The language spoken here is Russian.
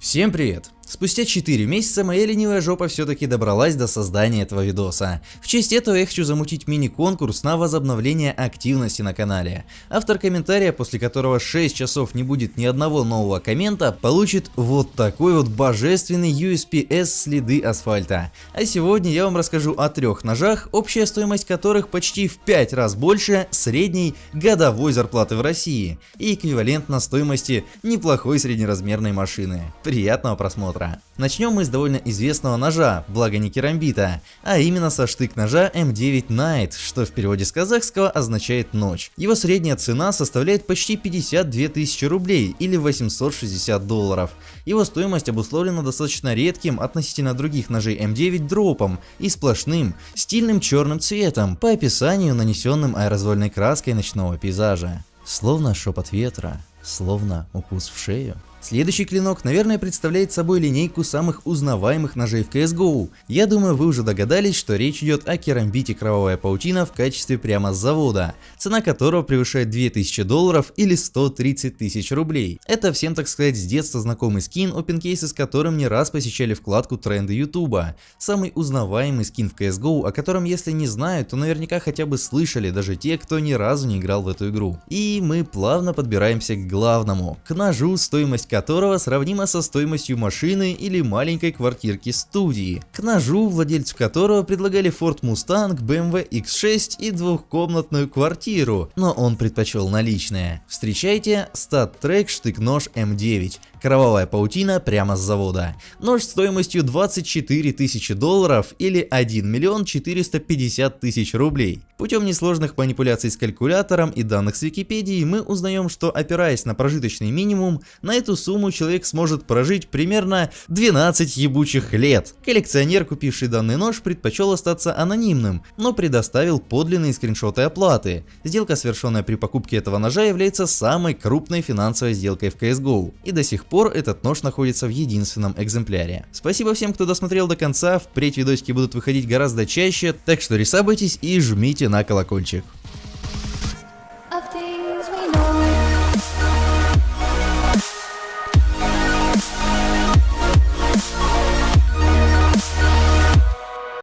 Всем привет! Спустя 4 месяца моя ленивая жопа все-таки добралась до создания этого видоса. В честь этого я хочу замутить мини-конкурс на возобновление активности на канале. Автор комментария, после которого 6 часов не будет ни одного нового коммента, получит вот такой вот божественный USPS следы асфальта. А сегодня я вам расскажу о трех ножах, общая стоимость которых почти в 5 раз больше средней годовой зарплаты в России и эквивалентна стоимости неплохой среднеразмерной машины. Приятного просмотра! Утра. Начнем мы с довольно известного ножа, благо не керамбита, а именно со штык-ножа M9 Night, что в переводе с казахского означает ночь. Его средняя цена составляет почти 52 тысячи рублей или 860 долларов. Его стоимость обусловлена достаточно редким относительно других ножей M9 дропом и сплошным, стильным черным цветом, по описанию нанесенным аэрозольной краской ночного пейзажа. Словно шепот ветра, словно укус в шею. Следующий клинок, наверное, представляет собой линейку самых узнаваемых ножей в CSGO. Я думаю, вы уже догадались, что речь идет о керамбите Кровавая Паутина в качестве прямо с завода, цена которого превышает 2000 долларов или 130 тысяч рублей. Это всем, так сказать, с детства знакомый скин, опенкейсы с которым не раз посещали вкладку тренды ютуба. Самый узнаваемый скин в CSGO, о котором если не знают, то наверняка хотя бы слышали даже те, кто ни разу не играл в эту игру. И мы плавно подбираемся к главному, к ножу, стоимость которого сравнима со стоимостью машины или маленькой квартирки студии. К ножу, владельцу которого предлагали Ford Mustang, BMW X6 и двухкомнатную квартиру, но он предпочел наличные. Встречайте StatTrack штык-нож М9. Кровавая паутина прямо с завода. Нож стоимостью 24 тысячи долларов или 1 миллион 450 тысяч рублей. Путем несложных манипуляций с калькулятором и данных с Википедии мы узнаем, что опираясь на прожиточный минимум, на эту сумму человек сможет прожить примерно 12 ебучих лет. Коллекционер, купивший данный нож, предпочел остаться анонимным, но предоставил подлинные скриншоты оплаты. Сделка, совершенная при покупке этого ножа, является самой крупной финансовой сделкой в CSGO. И до сих пор этот нож находится в единственном экземпляре. Спасибо всем, кто досмотрел до конца, впредь видосики будут выходить гораздо чаще, так что рисабайтесь и жмите на колокольчик. of.